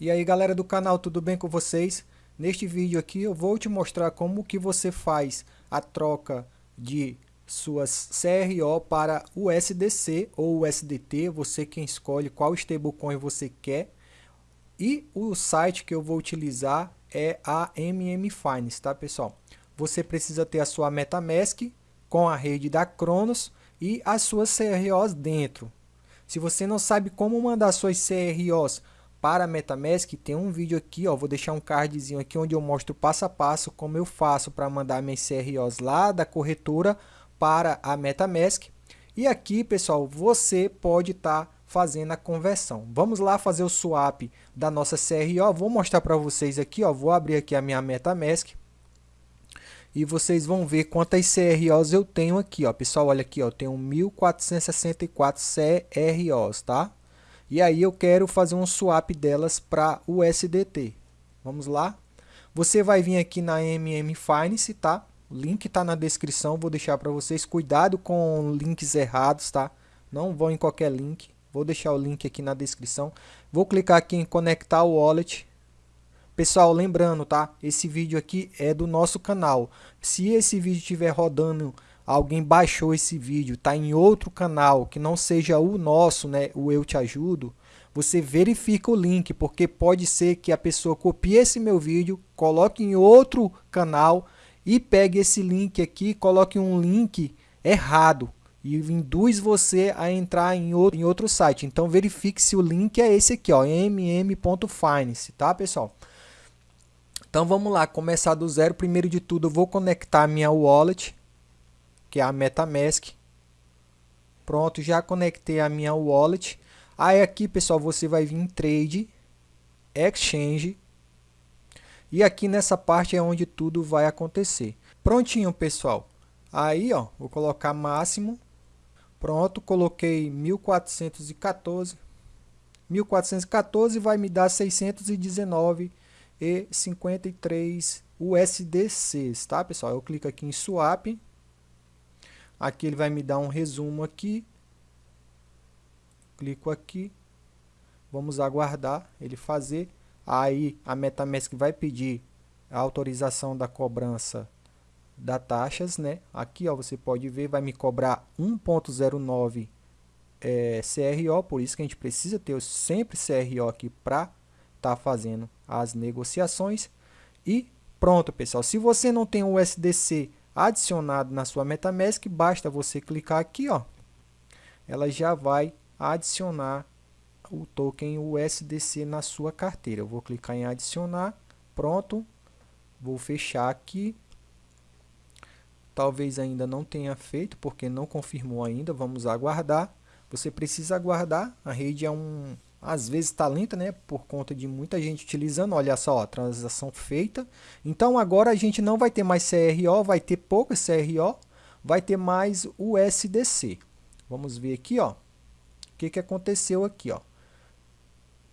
E aí galera do canal, tudo bem com vocês? Neste vídeo aqui eu vou te mostrar como que você faz a troca de suas CRO para USDC ou USDT, você quem escolhe qual stablecoin você quer. E o site que eu vou utilizar é a MM Finance, tá pessoal? Você precisa ter a sua MetaMask com a rede da Cronos e as suas CROs dentro. Se você não sabe como mandar suas CROs para MetaMask tem um vídeo aqui, ó, vou deixar um cardzinho aqui onde eu mostro passo a passo como eu faço para mandar minhas CROs lá da corretora para a MetaMask. E aqui, pessoal, você pode estar tá fazendo a conversão. Vamos lá fazer o swap da nossa CRO. Vou mostrar para vocês aqui, ó, vou abrir aqui a minha MetaMask. E vocês vão ver quantas CROs eu tenho aqui, ó. Pessoal, olha aqui, ó, tenho 1464 CROs, tá? E aí eu quero fazer um swap delas para USDT. Vamos lá? Você vai vir aqui na MM Finance, tá? O link está na descrição, vou deixar para vocês. Cuidado com links errados, tá? Não vão em qualquer link. Vou deixar o link aqui na descrição. Vou clicar aqui em conectar o wallet. Pessoal, lembrando, tá? Esse vídeo aqui é do nosso canal. Se esse vídeo estiver rodando alguém baixou esse vídeo, está em outro canal que não seja o nosso, né, o Eu Te Ajudo, você verifica o link, porque pode ser que a pessoa copie esse meu vídeo, coloque em outro canal e pegue esse link aqui, coloque um link errado e induz você a entrar em outro, em outro site. Então verifique se o link é esse aqui, ó, mm.finance, tá pessoal? Então vamos lá, começar do zero. Primeiro de tudo, eu vou conectar minha wallet que é a MetaMask. Pronto, já conectei a minha wallet. Aí aqui, pessoal, você vai vir em Trade, Exchange. E aqui nessa parte é onde tudo vai acontecer. Prontinho, pessoal. Aí, ó, vou colocar máximo. Pronto, coloquei 1414. 1414 vai me dar 619 e 53 USDCs, tá, pessoal? Eu clico aqui em swap Aqui ele vai me dar um resumo aqui. Clico aqui. Vamos aguardar ele fazer. Aí a MetaMask vai pedir a autorização da cobrança da taxas, né? Aqui, ó, você pode ver, vai me cobrar 1.09 é, CRO, por isso que a gente precisa ter sempre CRO aqui para estar tá fazendo as negociações. E pronto, pessoal. Se você não tem o USDC adicionado na sua MetaMask, basta você clicar aqui, ó, ela já vai adicionar o token USDC na sua carteira. Eu vou clicar em adicionar, pronto, vou fechar aqui. Talvez ainda não tenha feito, porque não confirmou ainda, vamos aguardar. Você precisa aguardar, a rede é um, às vezes está lenta, né, por conta de muita gente utilizando, olha só, ó, transação feita. Então agora a gente não vai ter mais CRO, vai ter pouca CRO, vai ter mais USDC. Vamos ver aqui, ó, o que, que aconteceu aqui, ó.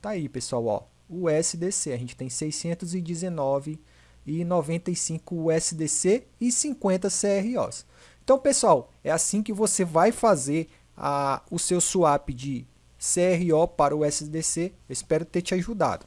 Tá aí, pessoal, ó, USDC, a gente tem 619 e 95 USDC e 50 CROs. Então, pessoal, é assim que você vai fazer a, o seu swap de CRO para o SDC. Espero ter te ajudado.